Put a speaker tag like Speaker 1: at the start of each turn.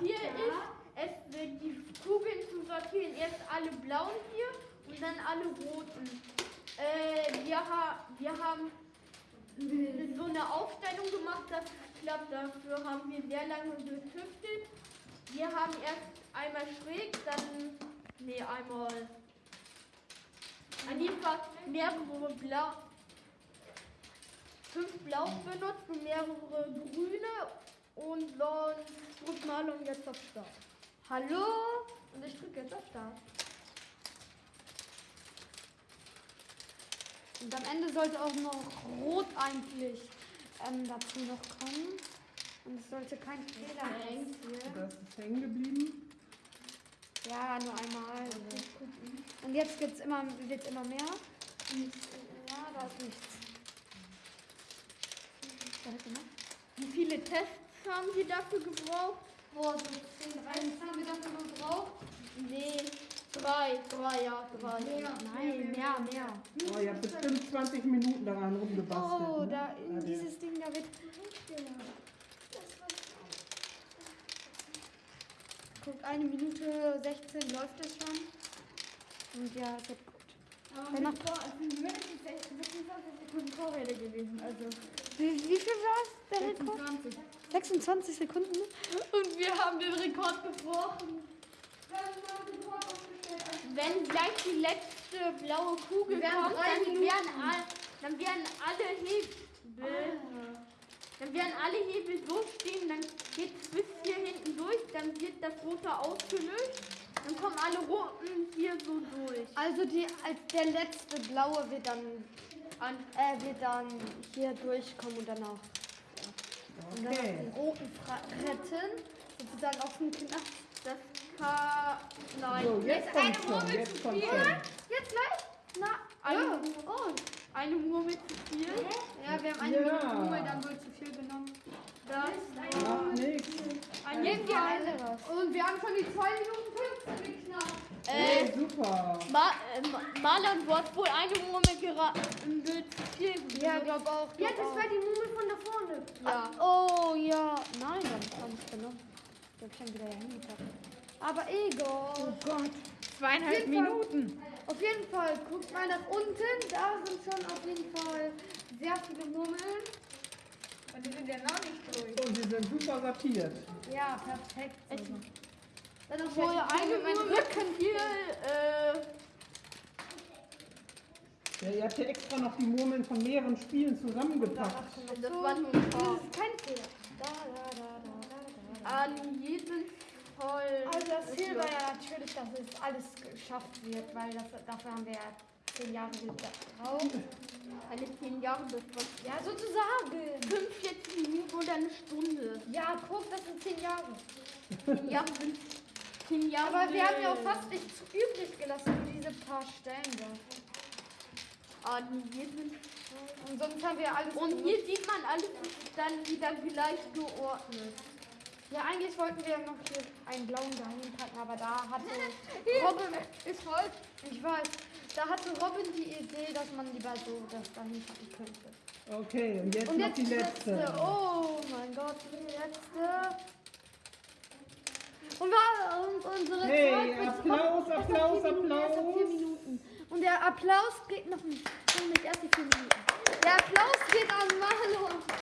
Speaker 1: hier ist, es die Kugeln zu sortieren. Erst alle blauen hier und dann alle roten. Äh, wir, ha wir haben so eine Aufstellung gemacht, das klappt. Dafür haben wir sehr lange getüftelt. Wir haben erst einmal schräg, dann, nee, einmal, an jeden Fall mehrere blau, fünf blau benutzt und mehrere grüne und dann drückt Marlon jetzt auf Start.
Speaker 2: Hallo? Und ich drücke jetzt auf Start. Und am Ende sollte auch noch Rot eigentlich ähm, dazu noch kommen. Und es sollte kein Fehler sein.
Speaker 3: Das ist hängen geblieben.
Speaker 2: Ja, nur einmal. Und jetzt geht's immer, wird's immer mehr. Ja, da ist nichts.
Speaker 1: Wie viele Tests haben Sie dafür gebraucht?
Speaker 2: Boah, so 10, 13 haben wir dafür gebraucht.
Speaker 1: Nee, drei, drei, ja, drei.
Speaker 2: Nein, mehr, mehr.
Speaker 3: Oh, ihr habt bestimmt 20 Minuten daran rumgebastelt.
Speaker 2: Oh,
Speaker 3: ne?
Speaker 2: da in
Speaker 3: Ja,
Speaker 2: dieses Ding, da wird. Guck, eine Minute 16 läuft es schon. Und ja, es wird gut. Wenn noch,
Speaker 1: mindestens 26 Sekunden Vorräte gewesen, also
Speaker 2: wie, wie viel war es, der Rekord?
Speaker 1: 26.
Speaker 2: 26 Sekunden.
Speaker 1: Und wir haben den Rekord gebrochen. Wenn gleich die letzte blaue Kugel
Speaker 2: Wir
Speaker 1: kommt, dann werden, all, dann werden alle Hebel, dann werden alle Hebel so stehen, dann geht es bis hier hinten durch, dann wird das rote ausgelöst, dann kommen alle roten hier so durch.
Speaker 2: Also die, als der letzte blaue wird dann,
Speaker 1: An,
Speaker 2: äh, wird dann hier durchkommen und dann auch. Und dann
Speaker 3: Okay.
Speaker 2: den roten Fra retten. Sozusagen auf den Knast.
Speaker 1: das kann, nein.
Speaker 3: So, jetzt kommt schon,
Speaker 2: Murmel
Speaker 3: jetzt
Speaker 2: zu viel?
Speaker 3: schon.
Speaker 2: Jetzt gleich? Na,
Speaker 1: Eine,
Speaker 2: ja. Oh,
Speaker 1: eine Murmel zu viel.
Speaker 2: Ja, wir haben eine
Speaker 3: Ja.
Speaker 2: Ruhe, dann wird zu viel genommen.
Speaker 1: Das,
Speaker 3: Macht nichts.
Speaker 1: ein
Speaker 2: Nehmen wir
Speaker 1: Fall.
Speaker 2: eine. Und wir haben schon die 2 Minuten 15 geknackt.
Speaker 1: Äh,
Speaker 3: Hey, super.
Speaker 1: Ma äh, Ma- Marlon, du hast wohl eine Murmel viel.
Speaker 2: Ja, glaub auch.
Speaker 4: Ja,
Speaker 2: Glaub
Speaker 4: das
Speaker 2: auch.
Speaker 4: war die Mumie von da vorne.
Speaker 1: Ja.
Speaker 2: Oh ja, nein, dann kann ich genommen. Ich hab schon wieder hingepackt. Aber egal. Oh Gott.
Speaker 4: Zweieinhalb
Speaker 2: Minuten. Auf jeden Fall, guckt mal nach unten. Da sind schon auf jeden Fall sehr viele Murmeln.
Speaker 4: Und die sind ja noch nicht durch.
Speaker 3: Und sie sind super sortiert.
Speaker 2: Ja, perfekt. sogar. Dann noch
Speaker 1: Wohl
Speaker 2: welche
Speaker 1: eine
Speaker 2: Murmeln.
Speaker 1: Murmel hier. Äh,
Speaker 3: Ja, ihr habt ja extra noch die Murmeln von mehreren Spielen zusammengepackt.
Speaker 1: das war nur ein
Speaker 2: Das ist kein Fehler. Da, da, da, da, da, da.
Speaker 1: An jedem voll.
Speaker 2: Also das Ziel war ja natürlich, dass es alles geschafft wird, weil das, dafür haben wir ja zehn Jahre gebraucht.
Speaker 1: Eine 10 Jahre das war
Speaker 2: Ja, sozusagen.
Speaker 1: 45 Minuten oder eine Stunde.
Speaker 2: Ja, guck, das sind zehn Jahre.
Speaker 1: 10 Jahre sind 10 Jahre.
Speaker 2: Aber wir haben ja auch fast nichts übrig gelassen für diese paar Stellen da.
Speaker 1: An jedem
Speaker 2: Und sonst haben wir alles
Speaker 1: Und hier sieht man alles dann wieder gleich geordnet.
Speaker 2: Ja, eigentlich wollten wir ja noch hier einen blauen dahin packen, aber da hatte Robin... Ist voll. Ich weiß. Da hatte Robin die Idee, dass man lieber so das dahin packen könnte.
Speaker 3: Okay, und jetzt
Speaker 2: Und
Speaker 3: noch
Speaker 2: jetzt
Speaker 3: die letzte.
Speaker 2: Oh mein Gott, die letzte. Und, war, und unsere
Speaker 3: Hey, Applaus,
Speaker 2: nach
Speaker 3: Applaus,
Speaker 2: vier Minuten,
Speaker 3: Applaus.
Speaker 2: Und der Applaus geht noch nicht. Noch nicht erst die vier Minuten. Der Applaus geht an Marlon.